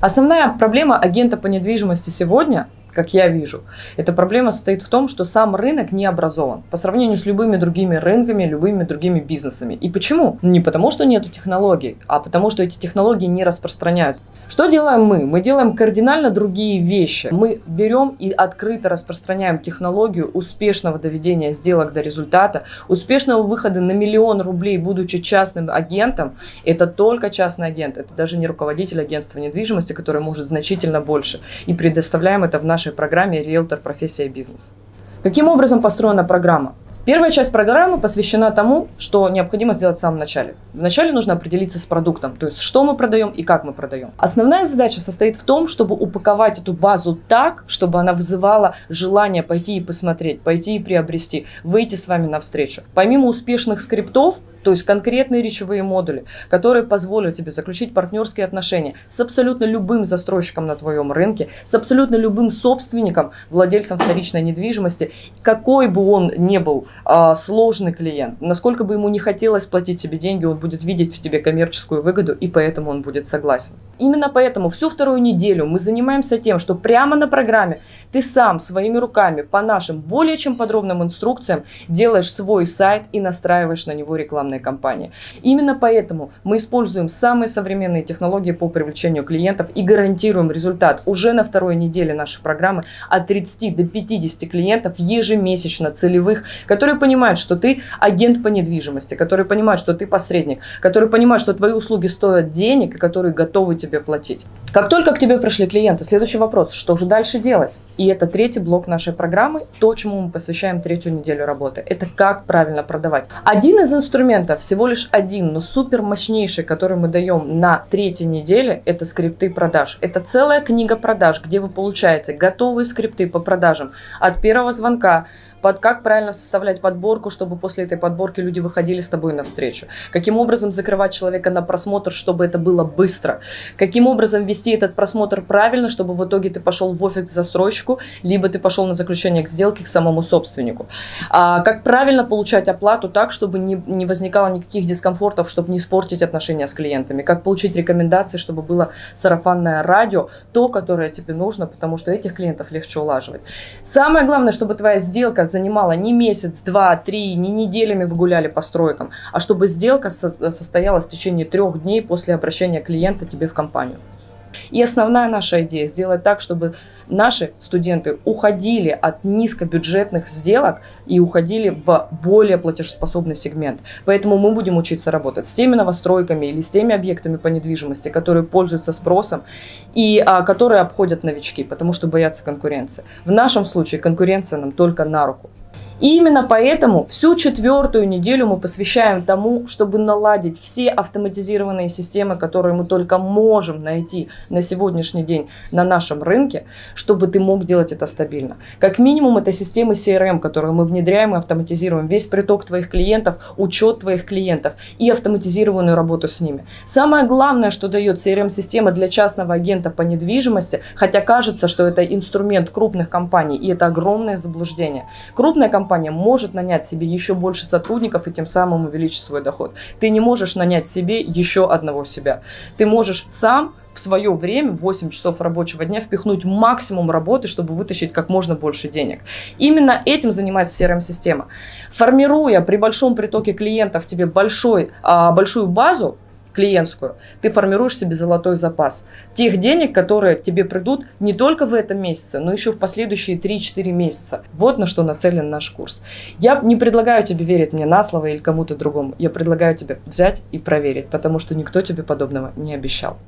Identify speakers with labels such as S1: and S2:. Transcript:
S1: Основная проблема агента по недвижимости сегодня, как я вижу, эта проблема состоит в том, что сам рынок не образован по сравнению с любыми другими рынками, любыми другими бизнесами. И почему? Не потому, что нету технологий, а потому, что эти технологии не распространяются. Что делаем мы? Мы делаем кардинально другие вещи. Мы берем и открыто распространяем технологию успешного доведения сделок до результата, успешного выхода на миллион рублей, будучи частным агентом. Это только частный агент, это даже не руководитель агентства недвижимости, который может значительно больше. И предоставляем это в нашей программе «Риэлтор. Профессия и бизнес». Каким образом построена программа? Первая часть программы посвящена тому, что необходимо сделать в самом начале. Вначале нужно определиться с продуктом, то есть что мы продаем и как мы продаем. Основная задача состоит в том, чтобы упаковать эту базу так, чтобы она вызывала желание пойти и посмотреть, пойти и приобрести, выйти с вами навстречу. Помимо успешных скриптов, то есть конкретные речевые модули, которые позволят тебе заключить партнерские отношения с абсолютно любым застройщиком на твоем рынке, с абсолютно любым собственником, владельцем вторичной недвижимости, какой бы он ни был а, сложный клиент, насколько бы ему не хотелось платить тебе деньги, он будет видеть в тебе коммерческую выгоду, и поэтому он будет согласен. Именно поэтому всю вторую неделю мы занимаемся тем, что прямо на программе ты сам своими руками по нашим более чем подробным инструкциям делаешь свой сайт и настраиваешь на него рекламные кампании. Именно поэтому мы используем самые современные технологии по привлечению клиентов и гарантируем результат уже на второй неделе нашей программы от 30 до 50 клиентов ежемесячно целевых, которые понимают, что ты агент по недвижимости, которые понимают, что ты посредник, которые понимают, что твои услуги стоят денег и которые готовы тебе платить. Как только к тебе пришли клиенты, следующий вопрос, что же дальше делать? И это третий блок нашей программы, то, чему мы посвящаем третью неделю работы. Это как правильно продавать. Один из инструментов, всего лишь один, но супер мощнейший, который мы даем на третьей неделе, это скрипты продаж. Это целая книга продаж, где вы получаете готовые скрипты по продажам от первого звонка, под как правильно составлять подборку, чтобы после этой подборки люди выходили с тобой навстречу, каким образом закрывать человека на просмотр, чтобы это было быстро, каким образом вести этот просмотр правильно, чтобы в итоге ты пошел в офис к застройщику, либо ты пошел на заключение к сделке к самому собственнику. А, как правильно получать оплату так, чтобы не, не возникало никаких дискомфортов, чтобы не испортить отношения с клиентами, как получить рекомендации, чтобы было сарафанное радио, то, которое тебе нужно, потому что этих клиентов легче улаживать. Самое главное, чтобы твоя сделка занимала не месяц, два, три, не неделями вы гуляли по стройкам, а чтобы сделка состоялась в течение трех дней после обращения клиента тебе в компанию. И основная наша идея сделать так, чтобы наши студенты уходили от низкобюджетных сделок и уходили в более платежеспособный сегмент. Поэтому мы будем учиться работать с теми новостройками или с теми объектами по недвижимости, которые пользуются спросом и а, которые обходят новички, потому что боятся конкуренции. В нашем случае конкуренция нам только на руку. Именно поэтому всю четвертую неделю мы посвящаем тому, чтобы наладить все автоматизированные системы, которые мы только можем найти на сегодняшний день на нашем рынке, чтобы ты мог делать это стабильно. Как минимум это системы CRM, которые мы внедряем и автоматизируем. Весь приток твоих клиентов, учет твоих клиентов и автоматизированную работу с ними. Самое главное, что дает CRM-система для частного агента по недвижимости, хотя кажется, что это инструмент крупных компаний, и это огромное заблуждение. Крупная компания компания может нанять себе еще больше сотрудников и тем самым увеличить свой доход. Ты не можешь нанять себе еще одного себя. Ты можешь сам в свое время, 8 часов рабочего дня, впихнуть максимум работы, чтобы вытащить как можно больше денег. Именно этим занимается CRM-система. Формируя при большом притоке клиентов тебе большой, а, большую базу, клиентскую, ты формируешь себе золотой запас. Тех денег, которые тебе придут не только в этом месяце, но еще в последующие 3-4 месяца. Вот на что нацелен наш курс. Я не предлагаю тебе верить мне на слово или кому-то другому. Я предлагаю тебе взять и проверить, потому что никто тебе подобного не обещал.